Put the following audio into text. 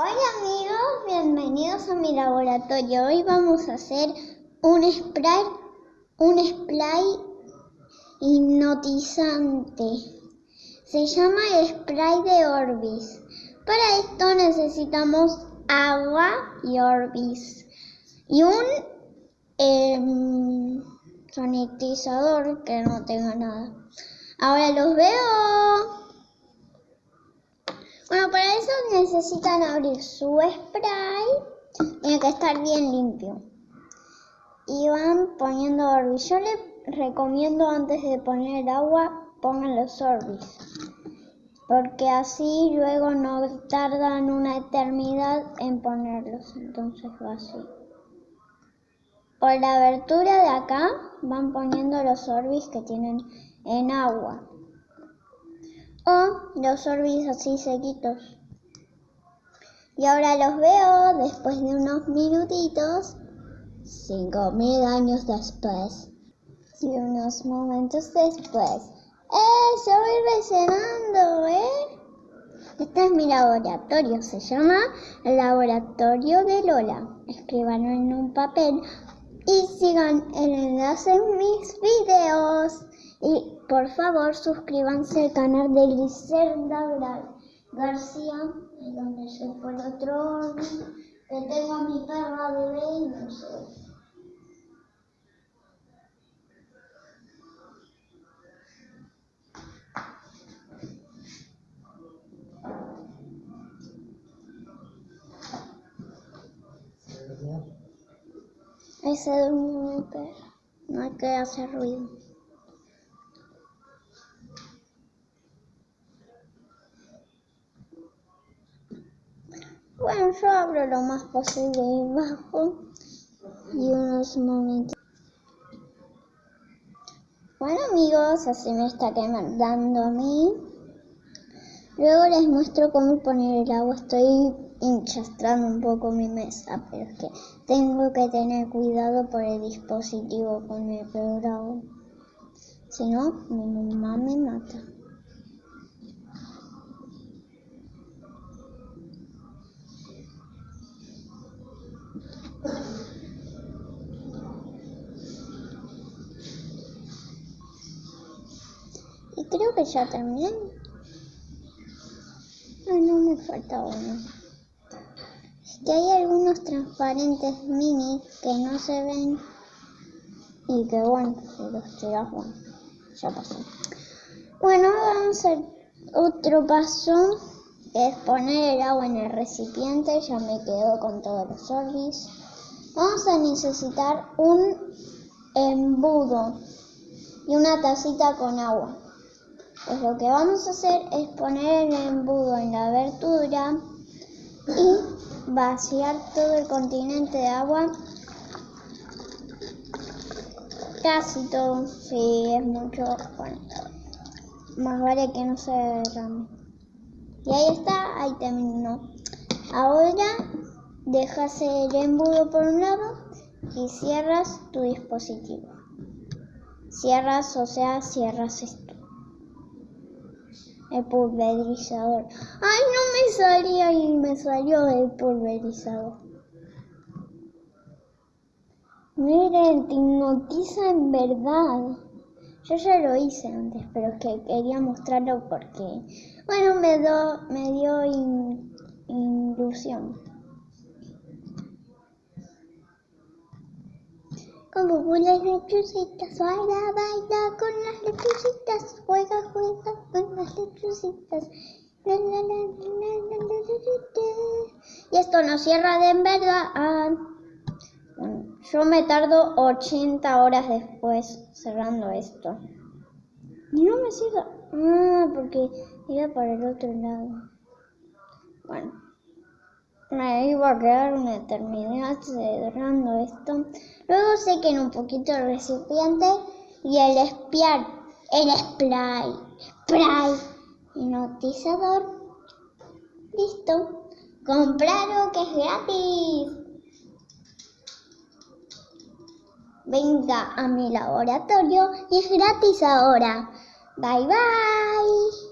Hola amigos, bienvenidos a mi laboratorio. Hoy vamos a hacer un spray, un spray hipnotizante. Se llama spray de Orbis. Para esto necesitamos agua y Orbis y un em, sanitizador que no tenga nada. Ahora los veo. Bueno, para eso necesitan abrir su spray. Tiene que estar bien limpio. Y van poniendo Orbis. Yo les recomiendo antes de poner el agua, pongan los Orbis. Porque así luego no tardan una eternidad en ponerlos. Entonces va así. Por la abertura de acá van poniendo los Orbis que tienen en agua o los Orbis así sequitos. Y ahora los veo después de unos minutitos, cinco mil años después, y unos momentos después. ¡Eh! Se vuelve cenando, ¿eh? Este es mi laboratorio, se llama el Laboratorio de Lola. Escríbanlo en un papel y sigan el enlace en mis videos. Y por favor suscríbanse al canal de Griselda García, donde se fue el otro que tengo a mi perra bebé y no sé. Ese es mi perro, no hay que hacer ruido. Bueno, yo abro lo más posible y bajo y unos momentos. Bueno amigos, así me está quemando a mí. Luego les muestro cómo poner el agua. Estoy hinchastrando un poco mi mesa, pero es que tengo que tener cuidado por el dispositivo con el programa. Si no, mi mamá me mata. Creo que ya terminé. Ah, no me falta uno. Es que hay algunos transparentes mini que no se ven y que bueno, si los tiras, bueno, ya pasó. Bueno, vamos a otro paso, es poner el agua en el recipiente, ya me quedo con todos los sorbis. Vamos a necesitar un embudo y una tacita con agua. Pues lo que vamos a hacer es poner el embudo en la abertura y vaciar todo el continente de agua. Casi todo, si es mucho, bueno, más vale que no se derrame. Y ahí está, ahí terminó. Ahora dejas el embudo por un lado y cierras tu dispositivo. Cierras, o sea, cierras esto. El pulverizador. Ay, no me salía y me salió el pulverizador. Miren, te hipnotiza en verdad. Yo ya lo hice antes, pero es que quería mostrarlo porque, bueno, me, do, me dio ilusión. Como las lechucitas, baila, baila con las lechucitas, juega, juega con las lechucitas. y esto no cierra de en verdad. yo me tardo 80 horas después cerrando esto. Y no me siga. Ah, porque iba para el otro lado. Bueno me iba a quedar una eternidad cerrando esto. Luego sequen un poquito el recipiente y el espiar, el spray, spray hipnotizador. Listo. Compraron que es gratis. Venga a mi laboratorio y es gratis ahora. Bye bye.